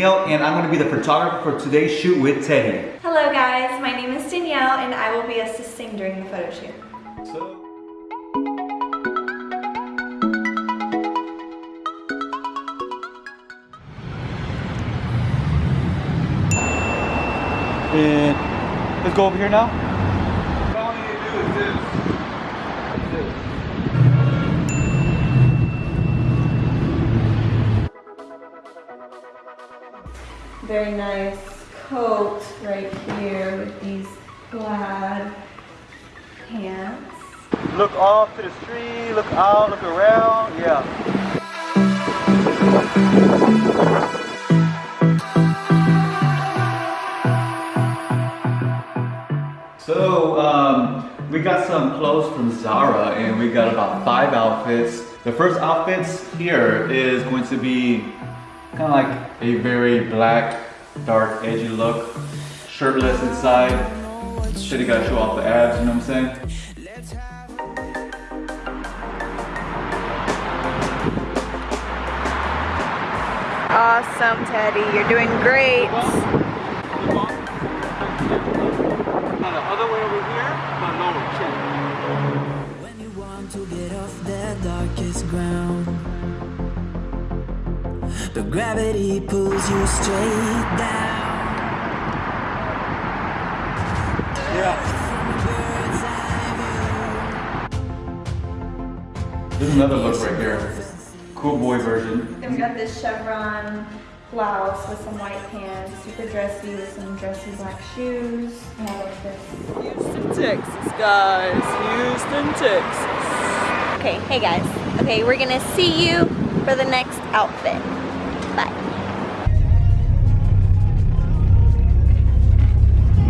Danielle and I'm going to be the photographer for today's shoot with Teddy. Hello guys, my name is Danielle and I will be assisting during the photo shoot. So And let's go over here now. Very nice coat right here with these plaid pants. Look off to the street, look out, look around. Yeah. So, um, we got some clothes from Zara and we got about five outfits. The first outfits here is going to be kind of like a very black, dark, edgy look. Shirtless inside. Shit, you gotta show off the abs, you know what I'm saying? Awesome, Teddy. You're doing great. Now the other way over here, but lower chin. When you want to get off that darkest ground, the gravity pulls you straight down. Yeah. There's another look right here. Cool boy version. Then we got this chevron blouse with some white pants, super dressy with some dressy black shoes. And I like this. Houston, Texas, guys. Houston, Texas. Okay, hey guys. Okay, we're gonna see you for the next outfit.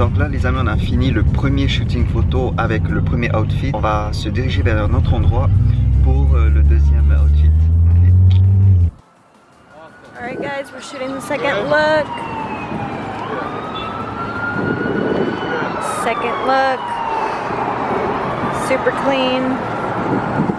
Donc là les amis on a fini le premier shooting photo avec le premier outfit. On va se diriger vers un autre endroit pour euh, le deuxième outfit. Alright guys, we're shooting the second look. Second look. Super clean.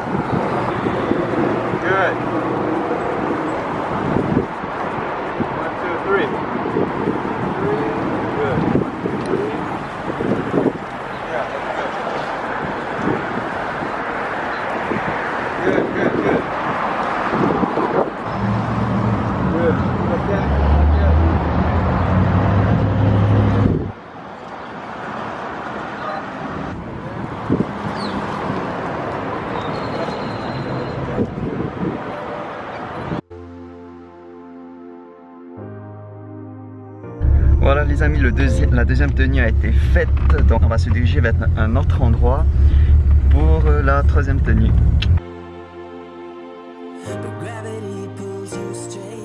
Amis, la deuxième tenue a été faite. Donc on va se diriger vers un autre endroit pour euh, la troisième tenue.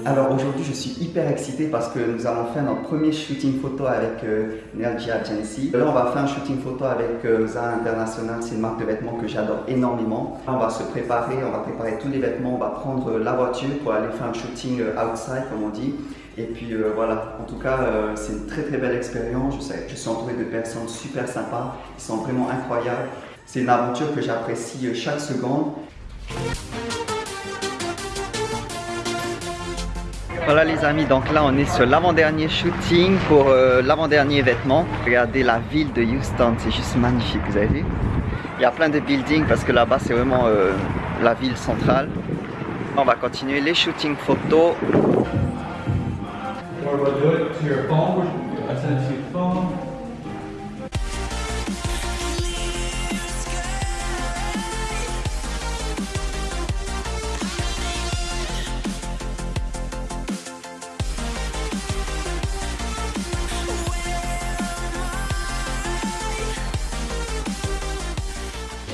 Alors aujourd'hui je suis hyper excité parce que nous allons faire notre premier shooting photo avec euh, Agency. Là on va faire un shooting photo avec euh, Zara International, c'est une marque de vêtements que j'adore énormément. On va se préparer, on va préparer tous les vêtements, on va prendre euh, la voiture pour aller faire un shooting euh, outside comme on dit. Et puis euh, voilà, en tout cas c'est une très très belle expérience. Je, sais, je suis entouré de personnes super sympas, ils sont vraiment incroyables. C'est une aventure que j'apprécie chaque seconde. Voilà les amis, donc là on est sur l'avant-dernier shooting pour euh, l'avant-dernier vêtement. Regardez la ville de Houston, c'est juste magnifique, vous avez vu? Il y a plein de buildings parce que là-bas c'est vraiment euh, la ville centrale. On va continuer les shootings photos.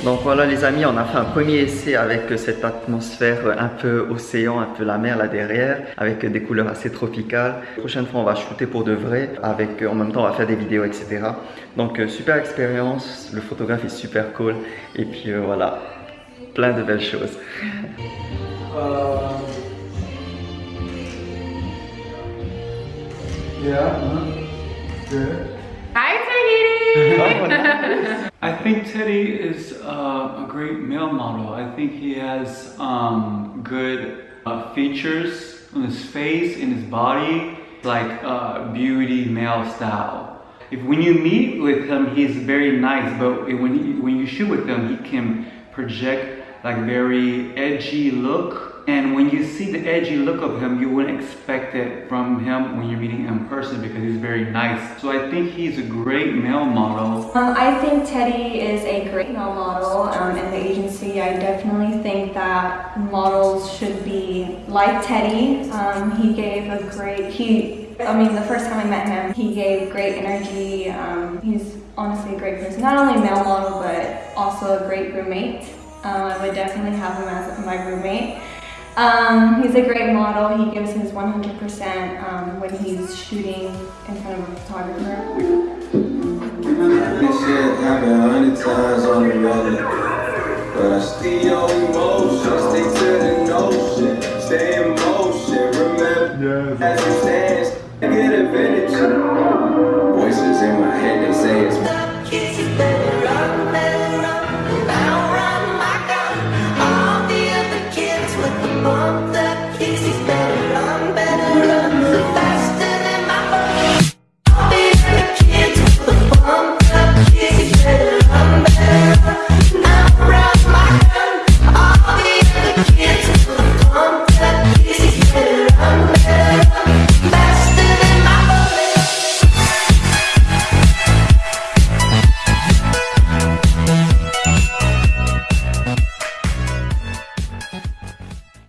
Donc voilà les amis, on a fait un premier essai avec cette atmosphère un peu océan, un peu la mer là derrière, avec des couleurs assez tropicales. La prochaine fois on va shooter pour de vrai, avec en même temps on va faire des vidéos etc. Donc euh, super expérience, le photographe est super cool et puis euh, voilà, plein de belles choses. Uh, yeah. I think Teddy is uh, a great male model. I think he has um, good uh, features on his face, in his body. like uh, beauty male style. If when you meet with him, he's very nice, but when he, when you shoot with him, he can project like very edgy look. And when you see the edgy look of him, you wouldn't expect it from him when you're meeting him in person because he's very nice. So I think he's a great male model. Um, I think Teddy is a great male model um, in the agency. I definitely think that models should be like Teddy. Um, he gave a great, he, I mean, the first time I met him, he gave great energy. Um, he's honestly a great person. Not only male model, but also a great roommate. Um, I would definitely have him as my roommate. Um, he's a great model. He gives his 100% um, when he's shooting in front of a photographer. This shit happened a hundred times on the regular, but I still.